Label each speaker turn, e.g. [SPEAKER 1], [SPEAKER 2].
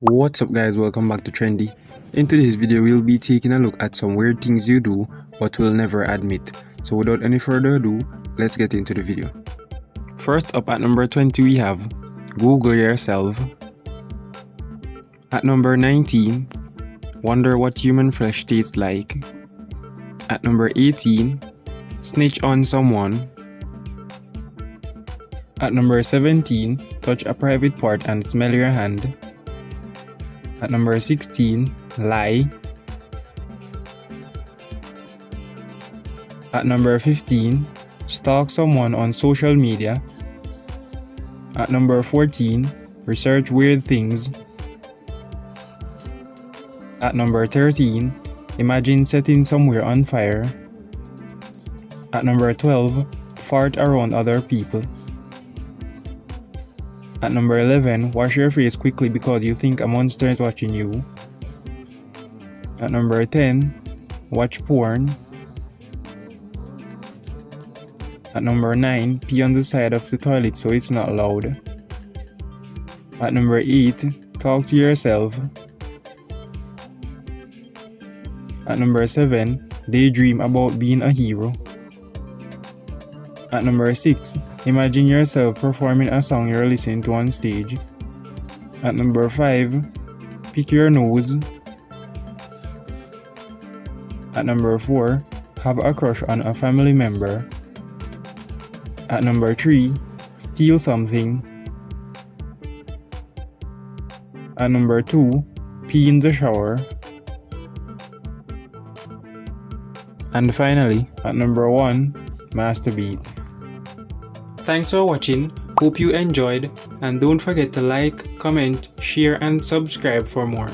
[SPEAKER 1] What's up guys, welcome back to Trendy. In today's video, we'll be taking a look at some weird things you do but will never admit. So without any further ado, let's get into the video. First up at number 20 we have Google yourself. At number 19, wonder what human flesh tastes like. At number 18, snitch on someone. At number 17, touch a private part and smell your hand. At number 16, lie. At number 15, stalk someone on social media. At number 14, research weird things. At number 13, imagine setting somewhere on fire. At number 12, fart around other people. At number 11, wash your face quickly because you think a monster is watching you. At number 10, watch porn. At number 9, pee on the side of the toilet so it's not loud. At number 8, talk to yourself. At number 7, daydream about being a hero. At number 6, imagine yourself performing a song you're listening to on stage. At number 5, pick your nose. At number 4, have a crush on a family member. At number 3, steal something. At number 2, pee in the shower. And finally, at number 1, masturbate. Thanks for watching, hope you enjoyed and don't forget to like, comment, share and subscribe for more.